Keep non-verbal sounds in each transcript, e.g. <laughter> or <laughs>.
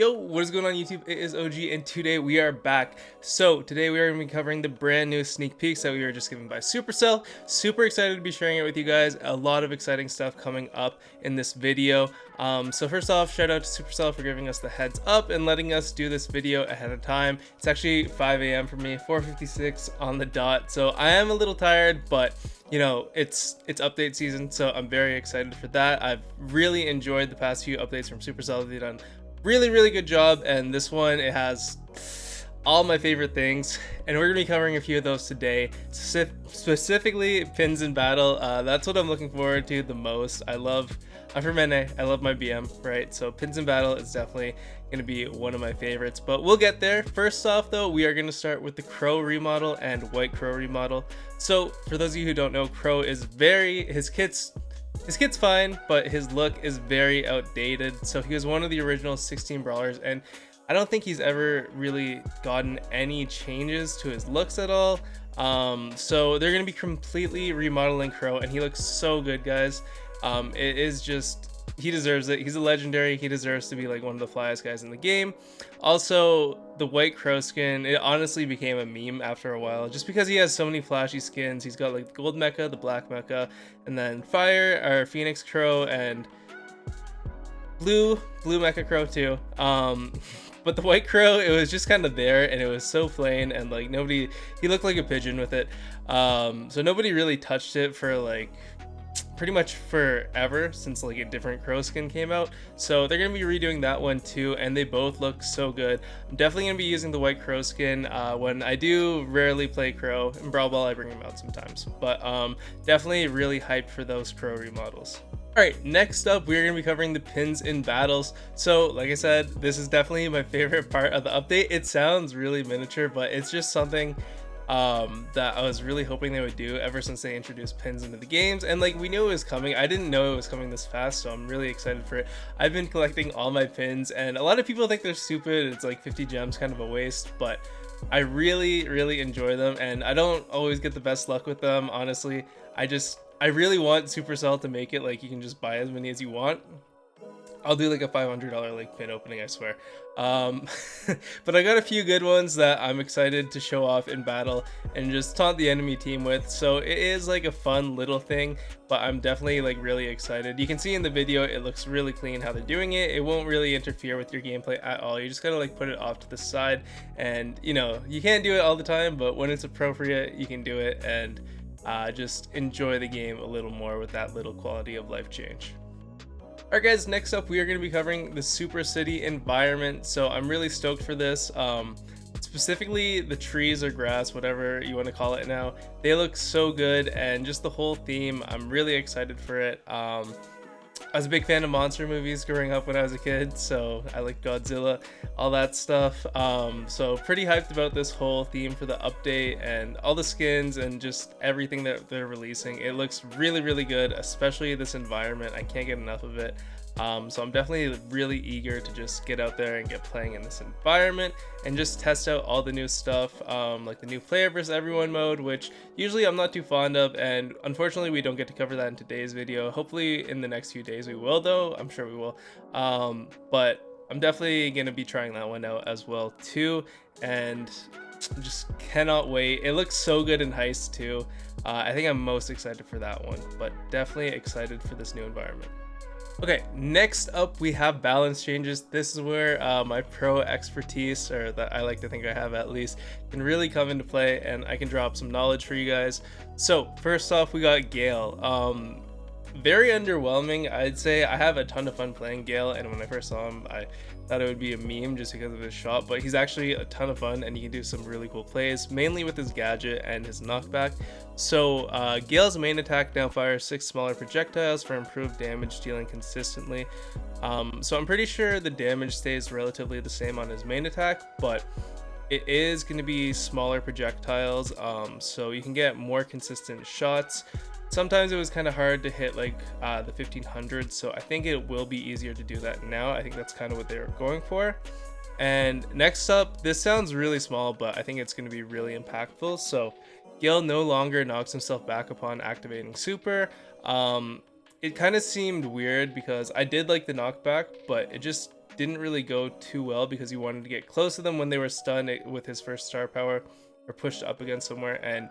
Yo, what is going on YouTube? It is OG and today we are back. So today we are going to be covering the brand new sneak peeks that we were just given by Supercell. Super excited to be sharing it with you guys. A lot of exciting stuff coming up in this video. Um, so first off, shout out to Supercell for giving us the heads up and letting us do this video ahead of time. It's actually 5 a.m. for me, 4.56 on the dot. So I am a little tired, but you know it's it's update season so i'm very excited for that i've really enjoyed the past few updates from supercell they've done really really good job and this one it has all my favorite things and we're gonna be covering a few of those today. Specifically pins in battle uh, that's what i'm looking forward to the most. I love i'm from NA, i love my bm right? So pins in battle is definitely gonna be one of my favorites but we'll get there. First off though we are gonna start with the crow remodel and white crow remodel. So for those of you who don't know crow is very his kit's his kit's fine, but his look is very outdated. So he was one of the original 16 brawlers, and I don't think he's ever really gotten any changes to his looks at all. Um, so they're going to be completely remodeling Crow, and he looks so good, guys. Um, it is just he deserves it. He's a legendary. He deserves to be like one of the flyest guys in the game. Also, the white crow skin, it honestly became a meme after a while just because he has so many flashy skins. He's got like the gold mecha, the black mecha, and then fire or phoenix crow and blue blue mecha crow too. Um <laughs> but the white crow it was just kind of there and it was so plain and like nobody he looked like a pigeon with it um so nobody really touched it for like pretty much forever since like a different crow skin came out. So they're gonna be redoing that one too and they both look so good. I'm definitely gonna be using the white crow skin uh, when i do rarely play crow in brawl ball i bring them out sometimes. But um definitely really hyped for those crow remodels. All right next up we're going to be covering the pins in battles. So like i said this is definitely my <laughs> favorite part of the update. It sounds really miniature but it's just something um, that I was really hoping they would do ever since they introduced pins into the games. And like we knew it was coming. I didn't know it was coming this fast, so I'm really excited for it. I've been collecting all my pins, and a lot of people think they're stupid. It's like 50 gems, kind of a waste, but I really, really enjoy them, and I don't always get the best luck with them. Honestly, I just I really want Supercell to make it like you can just buy as many as you want I'll do like a $500 like pin opening, I swear. Um, <laughs> but I got a few good ones that I'm excited to show off in battle and just taunt the enemy team with. So it is like a fun little thing, but I'm definitely like really excited. You can see in the video, it looks really clean how they're doing it. It won't really interfere with your gameplay at all. You just gotta like put it off to the side and you know, you can't do it all the time, but when it's appropriate, you can do it and uh, just enjoy the game a little more with that little quality of life change. Alright guys, next up we are going to be covering the Super City environment, so I'm really stoked for this. Um, specifically the trees or grass, whatever you want to call it now, they look so good and just the whole theme, I'm really excited for it. Um, I was a big fan of monster movies growing up when I was a kid, so I like Godzilla, all that stuff. Um, so pretty hyped about this whole theme for the update and all the skins and just everything that they're releasing. It looks really, really good, especially this environment. I can't get enough of it. Um, so I'm definitely really eager to just get out there and get playing in this environment and just test out all the new stuff, um, like the new player versus everyone mode, which usually I'm not too fond of, and unfortunately we don't get to cover that in today's video. Hopefully in the next few days we will though, I'm sure we will. Um, but I'm definitely going to be trying that one out as well too, and just cannot wait. It looks so good in Heist too. Uh, I think I'm most excited for that one, but definitely excited for this new environment. Okay, next up we have balance changes. This is where uh, my pro expertise, or that I like to think I have at least, can really come into play and I can drop some knowledge for you guys. So first off, we got Gale. Um, very underwhelming, I'd say. I have a ton of fun playing Gale, and when I first saw him, I thought it would be a meme just because of his shot, but he's actually a ton of fun and he can do some really cool plays, mainly with his gadget and his knockback. So uh, Gale's main attack now fires 6 smaller projectiles for improved damage dealing consistently. Um, so I'm pretty sure the damage stays relatively the same on his main attack, but it is going to be smaller projectiles, um, so you can get more consistent shots. Sometimes it was kind of hard to hit like uh, the 1500, so I think it will be easier to do that now. I think that's kind of what they were going for. And next up, this sounds really small, but I think it's going to be really impactful. So Gale no longer knocks himself back upon activating super. Um, it kind of seemed weird because I did like the knockback, but it just didn't really go too well because he wanted to get close to them when they were stunned with his first star power or pushed up against somewhere and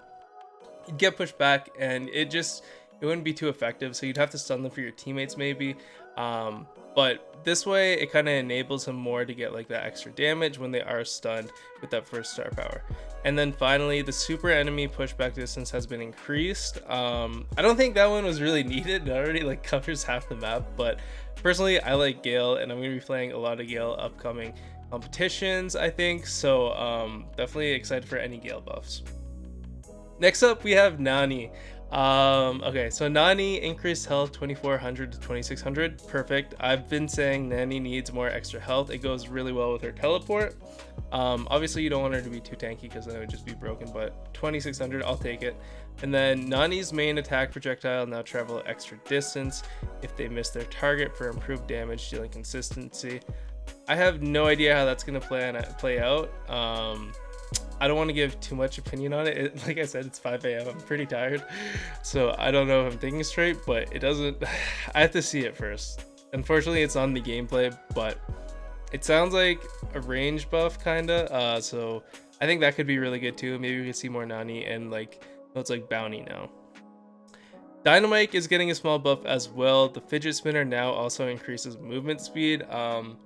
he'd get pushed back and it just it wouldn't be too effective so you'd have to stun them for your teammates maybe. Um, but this way it kind of enables him more to get like that extra damage when they are stunned with that first star power. And then finally the super enemy pushback distance has been increased. Um, i don't think that one was really <laughs> needed. It already like covers half the map but personally i like gale and i'm going to be playing a lot of gale upcoming competitions i think. So um, definitely excited for any gale buffs next up we have nani um, okay, so Nani increased health 2400 to 2600. Perfect. I've been saying Nani needs more extra health. It goes really well with her teleport. Um, obviously, you don't want her to be too tanky because then it would just be broken, but 2600, I'll take it. And then Nani's main attack projectile now travel extra distance if they miss their target for improved damage dealing consistency. I have no idea how that's going to play, play out. Um, I don't want to give too much opinion on it. it. Like I said, it's 5 a.m. I'm pretty tired. So I don't know if I'm thinking straight, but it doesn't. <sighs> I have to see it first. Unfortunately, it's on the gameplay, but it sounds like a range buff, kind of. Uh, so I think that could be really good too. Maybe we could see more Nani and like, it's like Bounty now. Dynamike is getting a small buff as well. The fidget spinner now also increases movement speed. Um,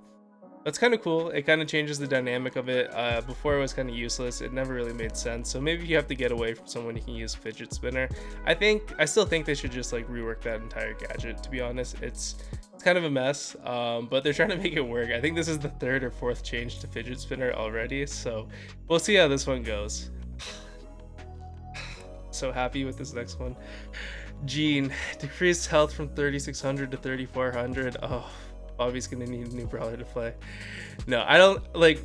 that's kind of cool. It kind of changes the dynamic of it. Uh, before it was kind of useless. It never really made sense. So maybe you have to get away from someone you can use fidget spinner. I think I still think they should just like rework that entire gadget. To be honest, it's it's kind of a mess. Um, but they're trying to make it work. I think this is the third or fourth change to fidget spinner already. So we'll see how this one goes. <sighs> so happy with this next one. Gene, decreased health from 3600 to 3400. Oh Bobby's gonna need a new brawler to play. No, I don't like.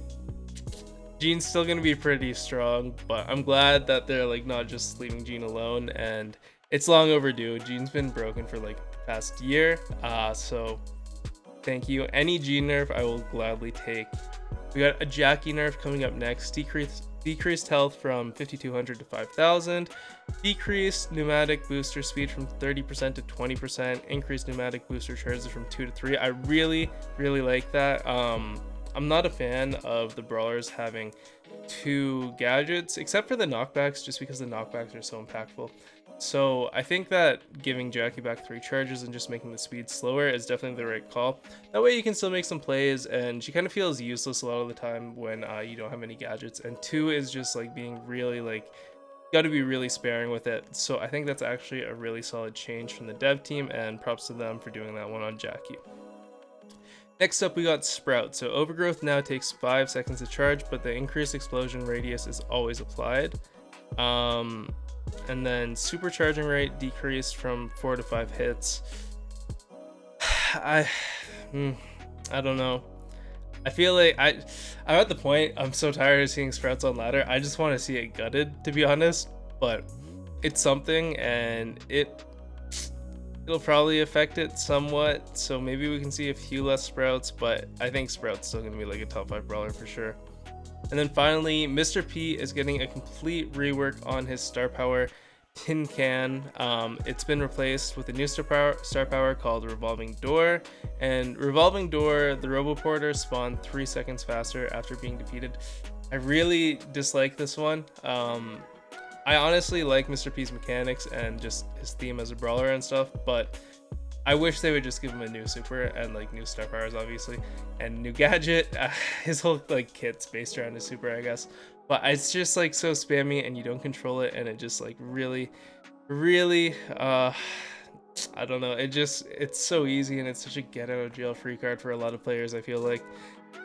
Gene's still gonna be pretty strong, but I'm glad that they're like not just leaving Gene alone, and it's long overdue. Gene's been broken for like past year, uh, so thank you. Any Gene nerf, I will gladly take. We got a Jacky nerf coming up next. Decrease decreased health from 5200 to 5000, decreased pneumatic booster speed from 30% to 20%, increased pneumatic booster charges from 2 to 3. I really, really like that. Um, I'm not a fan of the brawlers having two gadgets, except for the knockbacks, just because the knockbacks are so impactful. So I think that giving Jacky back three charges and just making the speed slower is definitely the right call. That way you can still make some plays and she kind of feels useless a lot of the time when uh, you don't have any gadgets. And two is just like being really like, got to be really sparing with it. So I think that's actually a really solid change from the dev team and props to them for doing that one on Jacky. Next up we got Sprout. So Overgrowth now takes 5 seconds to charge, but the increased explosion radius is always applied. Um, and then supercharging rate decreased from four to five hits. <sighs> I, hmm, I don't know. I feel like I, I'm at the point. I'm so tired of seeing sprouts on ladder. I just want to see it gutted, to be honest. But it's something, and it it'll probably affect it somewhat. So maybe we can see a few less sprouts. But I think sprouts still gonna be like a top five brawler for sure. And then finally, Mr. P is getting a complete rework on his star power tin can. Um, it's been replaced with a new star power, star power called Revolving Door. And Revolving Door, the Roboporter spawned three seconds faster after being defeated. I really dislike this one. Um, I honestly like Mr. P's mechanics and just his theme as a brawler and stuff, but I wish they would just give him a new super and like new star powers, obviously, and new gadget. <laughs> Uh, his whole like kit's based around his super, I guess. But it's just like so spammy and you don't control it, and it just like really, really, uh, I don't know. It just it's so easy and it's such a get out of jail free card for a lot of players. I feel like,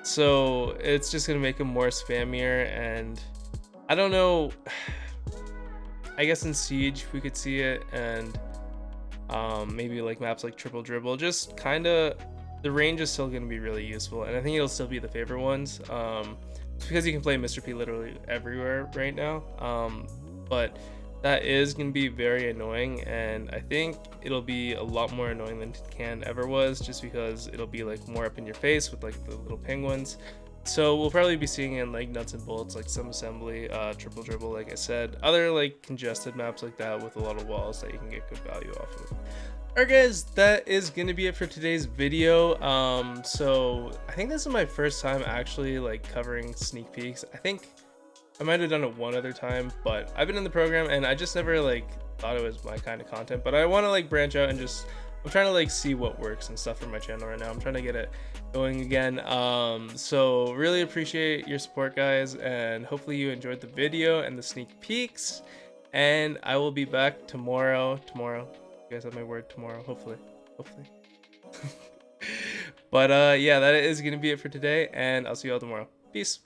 so it's just gonna make him more spammier, and I don't know. <sighs> I guess in Siege we could see it and um, maybe like maps like triple dribble just kind of the range is still going to be really useful and i think it'll still be the favorite ones um, because you can play mr p literally everywhere right now um, but that is going to be very annoying and i think it'll be a lot more annoying than can ever was just because it'll be like more up in your face with like the little penguins so we'll probably be seeing in like nuts and bolts, like some assembly, uh, triple dribble, like I said, other like congested maps like that with a lot of walls that you can get good value off of. Alright guys, that is going to be it for today's video. Um, so I think this is my first time actually like covering sneak peeks. I think I might have done it one other time, but I've been in the program and I just never like thought it was my kind of content. But I want to like branch out and just I'm trying to like see what works and stuff for my channel right now. I'm trying to get it going again. Um, so really appreciate your support guys and hopefully you enjoyed the video and the sneak peeks. And I will be back tomorrow. Tomorrow you guys have my word tomorrow, hopefully. Hopefully. <laughs> but uh yeah, that is gonna be it for today, and I'll see you all tomorrow. Peace.